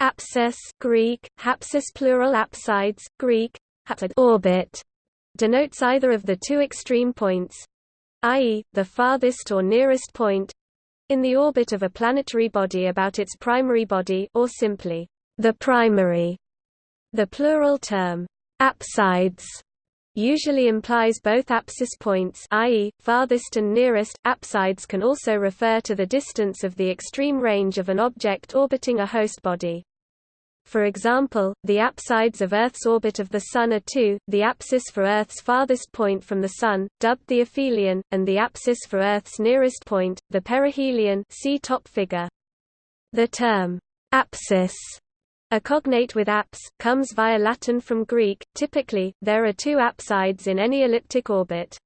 Apsis Greek, hapsis plural apsides, Greek, hapsid orbit, denotes either of the two extreme points, i.e., the farthest or nearest point in the orbit of a planetary body about its primary body or simply, the primary. The plural term, apsides, usually implies both apsis points i.e., farthest and nearest. Apsides can also refer to the distance of the extreme range of an object orbiting a host body. For example, the apsides of Earth's orbit of the Sun are two, the apsis for Earth's farthest point from the Sun, dubbed the aphelion, and the apsis for Earth's nearest point, the perihelion see top figure. The term, apsis a cognate with apse, comes via Latin from Greek. Typically, there are two apsides in any elliptic orbit.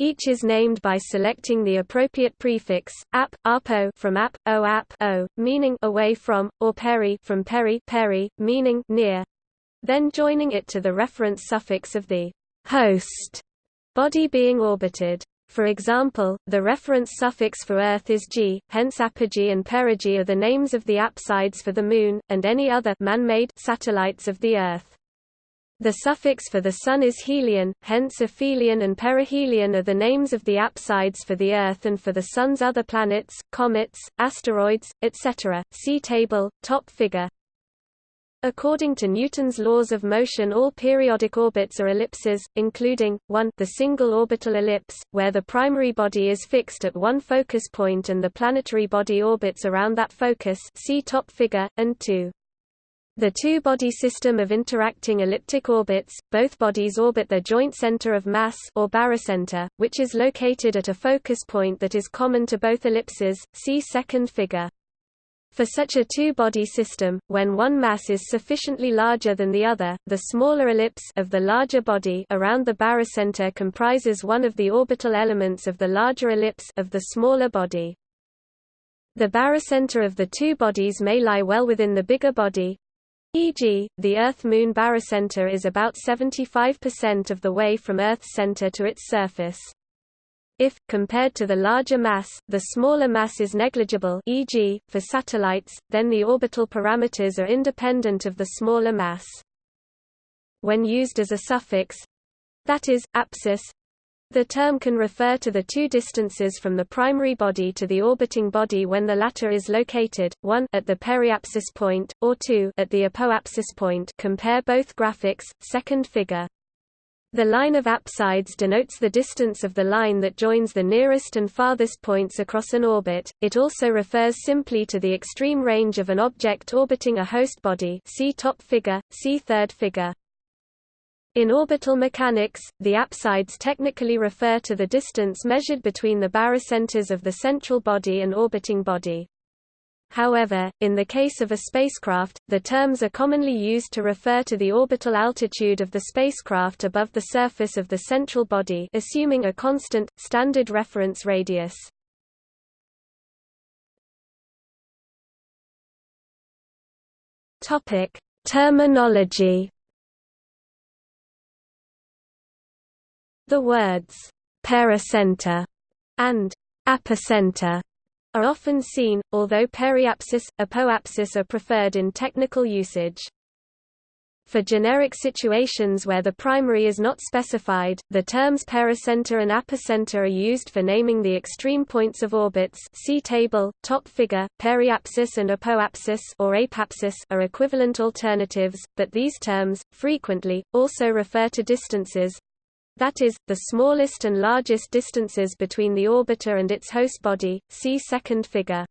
Each is named by selecting the appropriate prefix, ap, apo from ap, o ap o, meaning away from, or peri from peri, peri meaning near. Then joining it to the reference suffix of the host body being orbited. For example, the reference suffix for Earth is gee, hence apogee and perigee are the names of the apsides for the Moon, and any other man-made satellites of the Earth. The suffix for the Sun is helion, hence aphelion and perihelion are the names of the apsides for the Earth and for the Sun's other planets, comets, asteroids, etc. See table, top figure. According to Newton's laws of motion all periodic orbits are ellipses, including, 1 the single orbital ellipse, where the primary body is fixed at one focus point and the planetary body orbits around that focus see top figure, and 2. The two-body system of interacting elliptic orbits, both bodies orbit their joint center of mass or barycenter, which is located at a focus point that is common to both ellipses, see second figure. For such a two-body system, when one mass is sufficiently larger than the other, the smaller ellipse of the larger body around the barycenter comprises one of the orbital elements of the larger ellipse of the smaller body. The barycenter of the two bodies may lie well within the bigger body, e.g., the Earth-Moon barycenter is about 75% of the way from Earth's center to its surface. If, compared to the larger mass, the smaller mass is negligible e.g., for satellites, then the orbital parameters are independent of the smaller mass. When used as a suffix—that is, apsis, the term can refer to the two distances from the primary body to the orbiting body when the latter is located, 1 at the periapsis point, or 2 at the apoapsis point compare both graphics, second figure. The line of apsides denotes the distance of the line that joins the nearest and farthest points across an orbit. It also refers simply to the extreme range of an object orbiting a host body. See top figure, see third figure. In orbital mechanics, the apsides technically refer to the distance measured between the barycenters of the central body and orbiting body. However, in the case of a spacecraft, the terms are commonly used to refer to the orbital altitude of the spacecraft above the surface of the central body assuming a constant, standard reference radius. Terminology The words pericenter and apocenter are often seen, although periapsis, apoapsis are preferred in technical usage. For generic situations where the primary is not specified, the terms pericenter and apocenter are used for naming the extreme points of orbits see table, top figure, periapsis and apoapsis or apapsis are equivalent alternatives, but these terms, frequently, also refer to distances, that is, the smallest and largest distances between the orbiter and its host body, see second figure.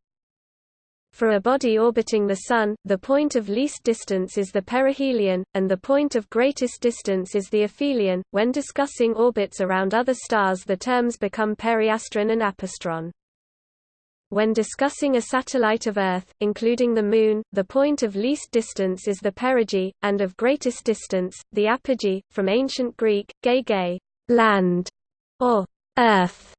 For a body orbiting the Sun, the point of least distance is the perihelion, and the point of greatest distance is the aphelion. When discussing orbits around other stars the terms become periastron and apastron. When discussing a satellite of Earth, including the Moon, the point of least distance is the perigee, and of greatest distance, the apogee, from ancient Greek, ge land, or Earth.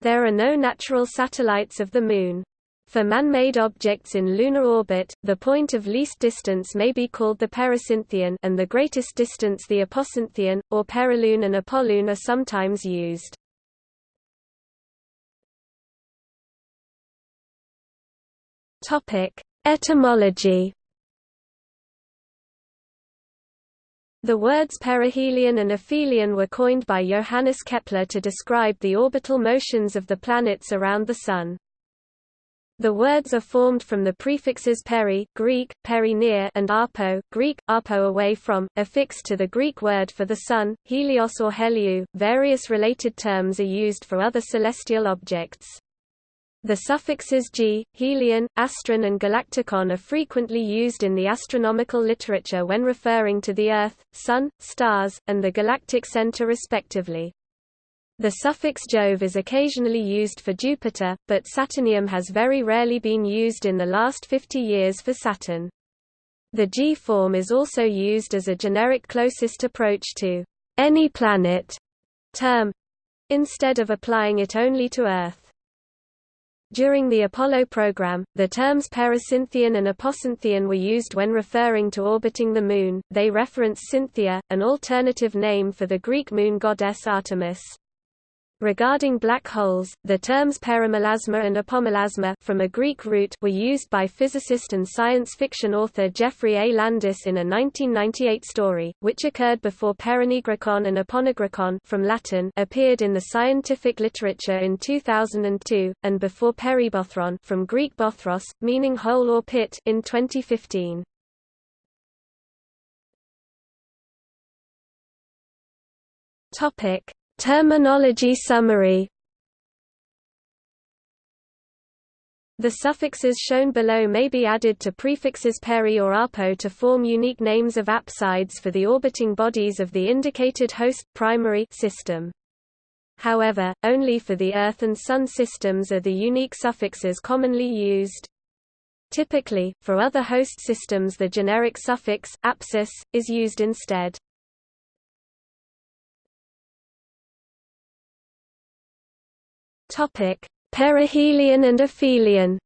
There are no natural satellites of the Moon. For man-made objects in lunar orbit, the point of least distance may be called the pericynthion and the greatest distance the apocynthion, or perilune and apolune are sometimes used. Topic: Etymology The words perihelion and aphelion were coined by Johannes Kepler to describe the orbital motions of the planets around the Sun. The words are formed from the prefixes peri Greek, peri near and apo Greek, apo away from, affixed to the Greek word for the Sun, helios or heliou. Various related terms are used for other celestial objects. The suffixes gee, helion, astron and galacticon are frequently used in the astronomical literature when referring to the Earth, Sun, stars, and the galactic center respectively. The suffix Jove is occasionally used for Jupiter, but Saturnium has very rarely been used in the last 50 years for Saturn. The gee form is also used as a generic closest approach to any planet term, instead of applying it only to Earth. During the Apollo program, the terms pericynthion and apocynthion were used when referring to orbiting the Moon. They reference Cynthia, an alternative name for the Greek moon goddess Artemis. Regarding black holes, the terms perimelasma and apomelasma from a Greek root were used by physicist and science fiction author Geoffrey A. Landis in a 1998 story, which occurred before perinigricon and aponigricon from Latin appeared in the scientific literature in 2002, and before peribothron from Greek bothros, meaning hole or pit in 2015. Topic Terminology summary The suffixes shown below may be added to prefixes peri or apo to form unique names of apsides for the orbiting bodies of the indicated host primary system. However, only for the Earth and Sun systems are the unique suffixes commonly used. Typically, for other host systems the generic suffix, apsis, is used instead. Topic: Perihelion and aphelion.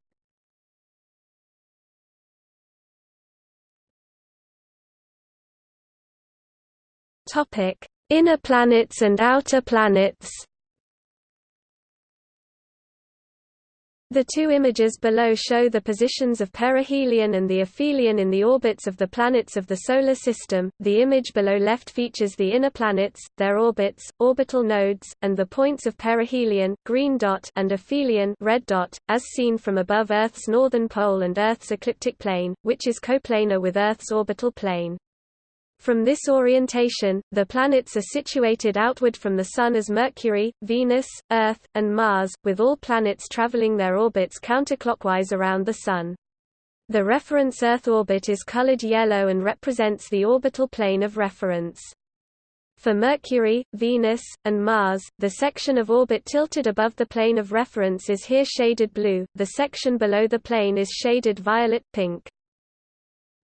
Topic: Inner planets and outer planets. The two images below show the positions of perihelion and the aphelion in the orbits of the planets of the Solar System. The image below left features the inner planets, their orbits, orbital nodes, and the points of perihelion green dot and aphelion red dot, as seen from above Earth's northern pole and Earth's ecliptic plane, which is coplanar with Earth's orbital plane. From this orientation, the planets are situated outward from the Sun as Mercury, Venus, Earth, and Mars, with all planets traveling their orbits counterclockwise around the Sun. The reference Earth orbit is colored yellow and represents the orbital plane of reference. For Mercury, Venus, and Mars, the section of orbit tilted above the plane of reference is here shaded blue, the section below the plane is shaded violet-pink.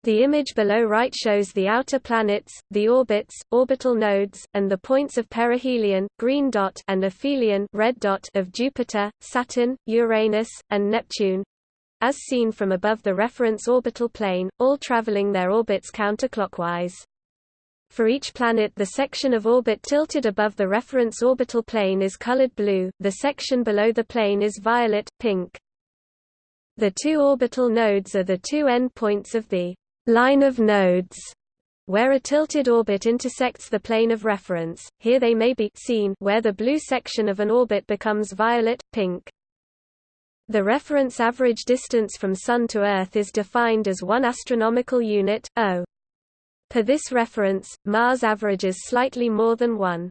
The image below right shows the outer planets, the orbits, orbital nodes, and the points of perihelion green dot and aphelion red dot of Jupiter, Saturn, Uranus, and Neptune as seen from above the reference orbital plane, all traveling their orbits counterclockwise. For each planet the section of orbit tilted above the reference orbital plane is colored blue, the section below the plane is violet, pink. The two orbital nodes are the two endpoints of the line of nodes, where a tilted orbit intersects the plane of reference. Here they may be seen where the blue section of an orbit becomes violet, pink. The reference average distance from Sun to Earth is defined as 1 astronomical unit, O. Per this reference, Mars averages slightly more than 1.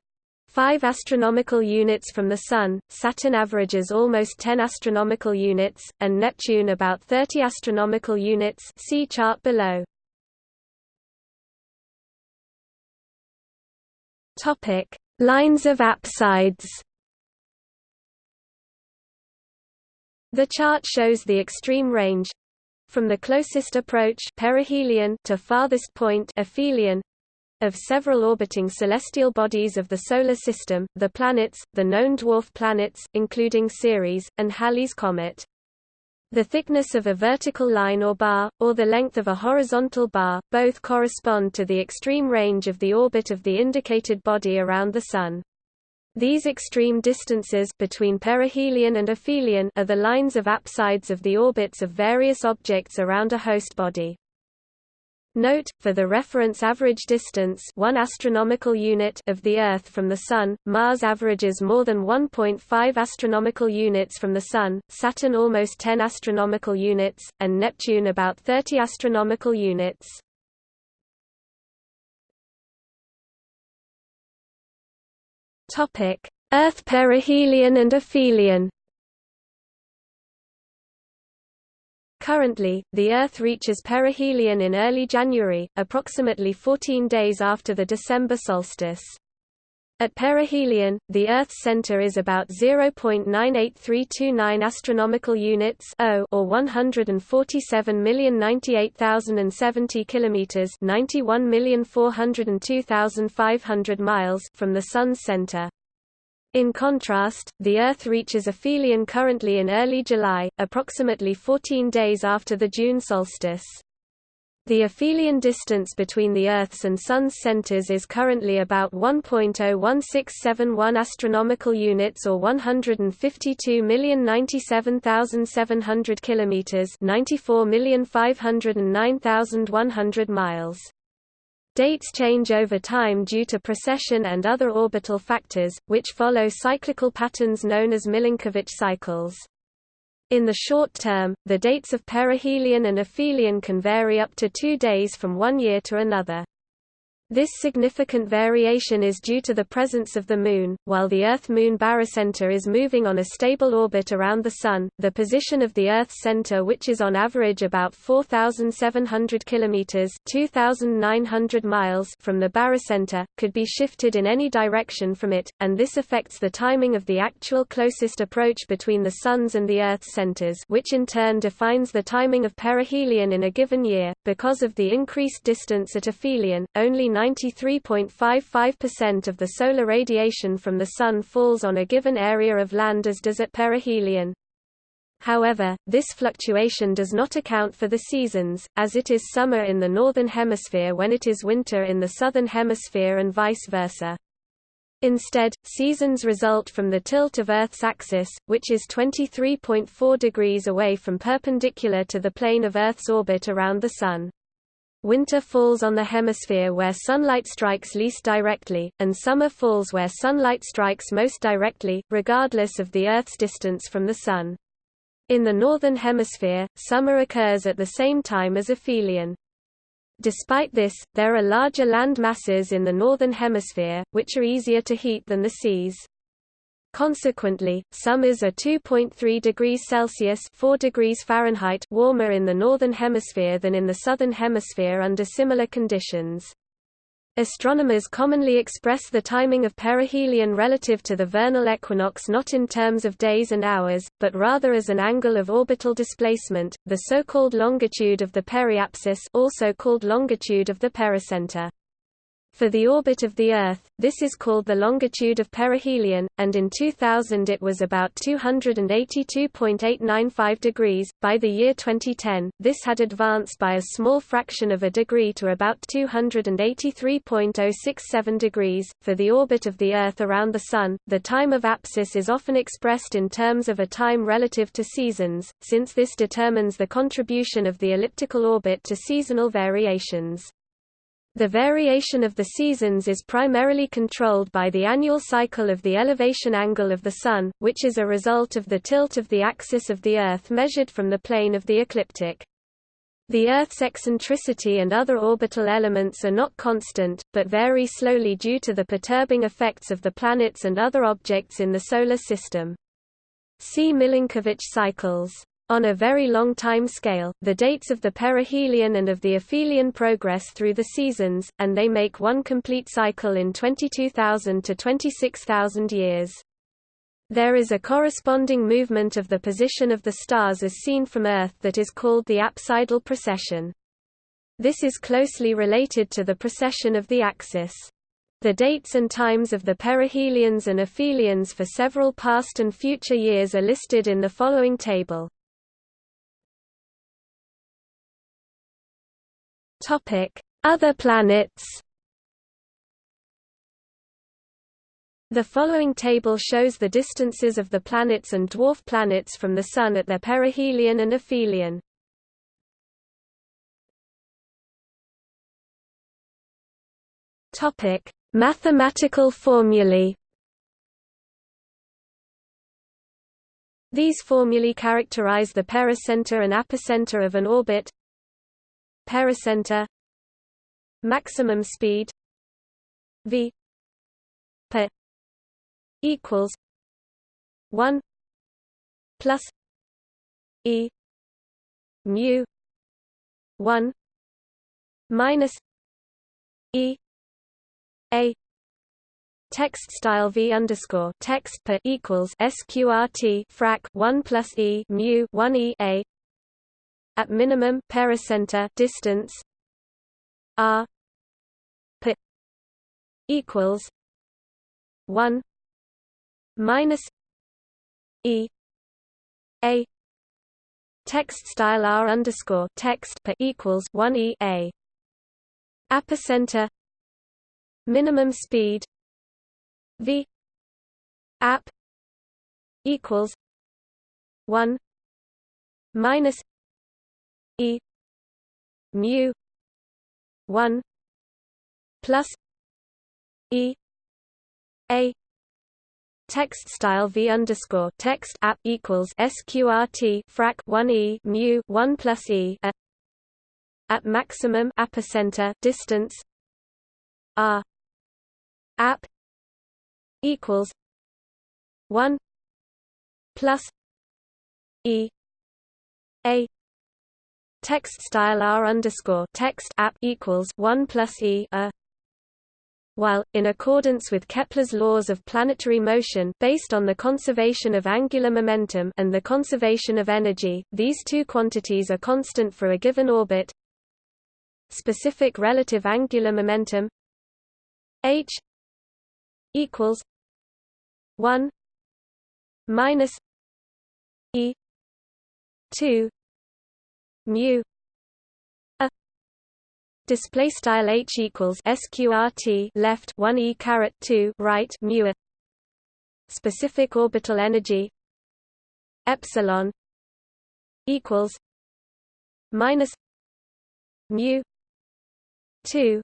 5 astronomical units from the Sun, Saturn averages almost 10 astronomical units, and Neptune about 30 astronomical units see chart below. Topic: Lines of apsides. The chart shows the extreme range from the closest approach perihelion to farthest point aphelion of several orbiting celestial bodies of the Solar System, the planets, the known dwarf planets, including Ceres, and Halley's Comet. The thickness of a vertical line or bar, or the length of a horizontal bar, both correspond to the extreme range of the orbit of the indicated body around the Sun. These extreme distances between perihelion and aphelion are the lines of apsides of the orbits of various objects around a host body. Note, for the reference average distance 1 astronomical unit of the Earth from the Sun, Mars averages more than 1.5 astronomical units from the Sun, Saturn almost 10 astronomical units, and Neptune about 30 astronomical units. Earth perihelion and aphelion Currently, the Earth reaches perihelion in early January, approximately 14 days after the December solstice. At perihelion, the Earth's center is about 0.98329 astronomical units or 147,098,070 kilometers, 91,402,500 miles from the sun's center. In contrast, the Earth reaches aphelion currently in early July, approximately 14 days after the June solstice. The aphelion distance between the Earth's and Sun's centers is currently about 1.01671 astronomical units or 152,097,700 kilometers, 94,509,100 miles. Dates change over time due to precession and other orbital factors, which follow cyclical patterns known as Milankovitch cycles. In the short term, the dates of perihelion and aphelion can vary up to two days from one year to another. This significant variation is due to the presence of the Moon, while the Earth-Moon barycenter is moving on a stable orbit around the Sun. The position of the Earth's center, which is on average about 4,700 kilometers (2,900 miles) from the barycenter, could be shifted in any direction from it, and this affects the timing of the actual closest approach between the Sun's and the Earth's centers, which in turn defines the timing of perihelion in a given year. Because of the increased distance at aphelion, only 93.55% of the solar radiation from the Sun falls on a given area of land as does at perihelion. However, this fluctuation does not account for the seasons, as it is summer in the northern hemisphere when it is winter in the southern hemisphere and vice versa. Instead, seasons result from the tilt of Earth's axis, which is 23.4 degrees away from perpendicular to the plane of Earth's orbit around the Sun. Winter falls on the hemisphere where sunlight strikes least directly, and summer falls where sunlight strikes most directly, regardless of the Earth's distance from the Sun. In the northern hemisphere, summer occurs at the same time as aphelion. Despite this, there are larger land masses in the northern hemisphere, which are easier to heat than the seas. Consequently, summers are 2.3 degrees Celsius 4 degrees Fahrenheit warmer in the northern hemisphere than in the southern hemisphere under similar conditions. Astronomers commonly express the timing of perihelion relative to the vernal equinox not in terms of days and hours, but rather as an angle of orbital displacement, the so-called longitude of the periapsis also called longitude of the pericenter. For the orbit of the Earth, this is called the longitude of perihelion, and in 2000 it was about 282.895 degrees. By the year 2010, this had advanced by a small fraction of a degree to about 283.067 degrees. For the orbit of the Earth around the Sun, the time of apsis is often expressed in terms of a time relative to seasons, since this determines the contribution of the elliptical orbit to seasonal variations. The variation of the seasons is primarily controlled by the annual cycle of the elevation angle of the Sun, which is a result of the tilt of the axis of the Earth measured from the plane of the ecliptic. The Earth's eccentricity and other orbital elements are not constant, but vary slowly due to the perturbing effects of the planets and other objects in the Solar System. See Milankovitch cycles. On a very long time scale, the dates of the perihelion and of the aphelion progress through the seasons, and they make one complete cycle in 22,000 to 26,000 years. There is a corresponding movement of the position of the stars as seen from Earth that is called the apsidal precession. This is closely related to the precession of the axis. The dates and times of the perihelions and aphelions for several past and future years are listed in the following table. Other planets The following table shows the distances of the planets and dwarf planets from the Sun at their perihelion and aphelion. Topic: Mathematical formulae. These formulae characterize the pericenter and apocenter of an orbit. Pericenter. Maximum speed. V. Per. Equals. 1 plus. E. Mu. 1 minus. E. A. Text style v underscore text per equals sqrt frac 1 plus e mu 1 e a at minimum pericenter distance r per equals 1 minus e a. Text style r underscore text per equals 1 e a. Apocenter minimum speed. V. App. Equals 1 minus e mu 1 plus e a text style v underscore text app equals sqrt frac 1 e mu 1 plus e a at maximum apocenter distance r app equals one plus E A text style R underscore text app equals one plus E a while, in accordance with Kepler's laws of planetary motion based on the conservation of angular momentum and the conservation of energy, these two quantities are constant for a given orbit. Specific relative angular momentum h equals 1 minus e 2 mu a display style h equals sqrt left 1 e caret 2 right mu a specific orbital energy epsilon equals minus mu 2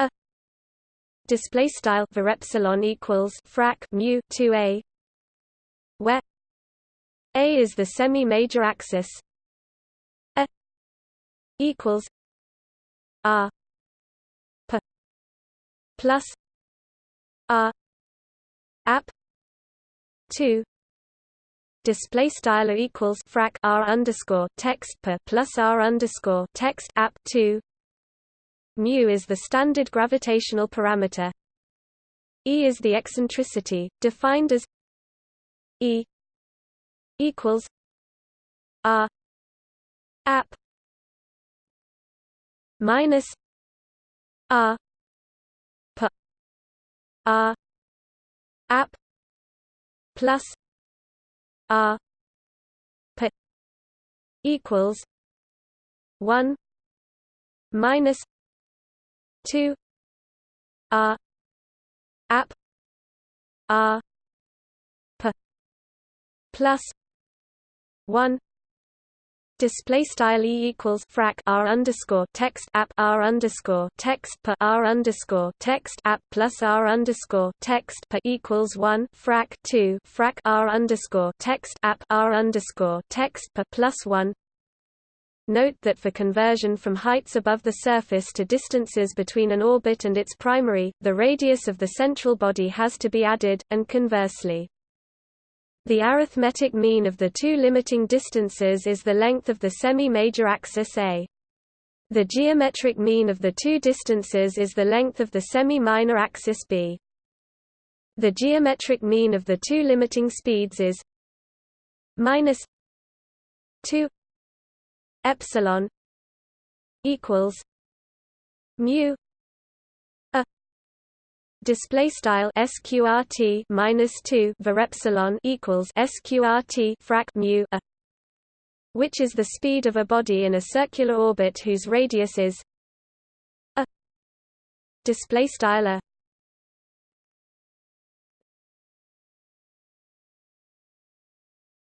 a display style var epsilon equals frac mu 2a where a is the semi-major axis a equals r p plus r ap 2 display style equals frac r underscore text per plus r underscore text app 2 mu is the standard gravitational parameter. E is the eccentricity, defined as E equals R app minus R per R app plus R per equals one minus 2 r app r p plus 1 display style e equals frac r underscore text app r underscore text per r underscore text app plus r underscore text per equals one frac two frac r underscore text app r underscore text per plus one Note that for conversion from heights above the surface to distances between an orbit and its primary, the radius of the central body has to be added, and conversely. The arithmetic mean of the two limiting distances is the length of the semi-major axis A. The geometric mean of the two distances is the length of the semi-minor axis B. The geometric mean of the two limiting speeds is minus 2 epsilon equals mu display style sqrt minus 2 var epsilon equals sqrt frac mu a which is the speed of a body in a circular orbit whose radius is a display style a.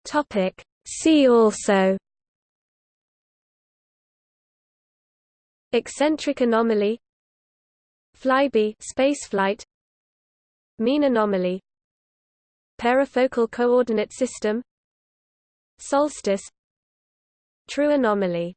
Topic. See also eccentric anomaly Flyby spaceflight Mean anomaly Perifocal coordinate system Solstice True anomaly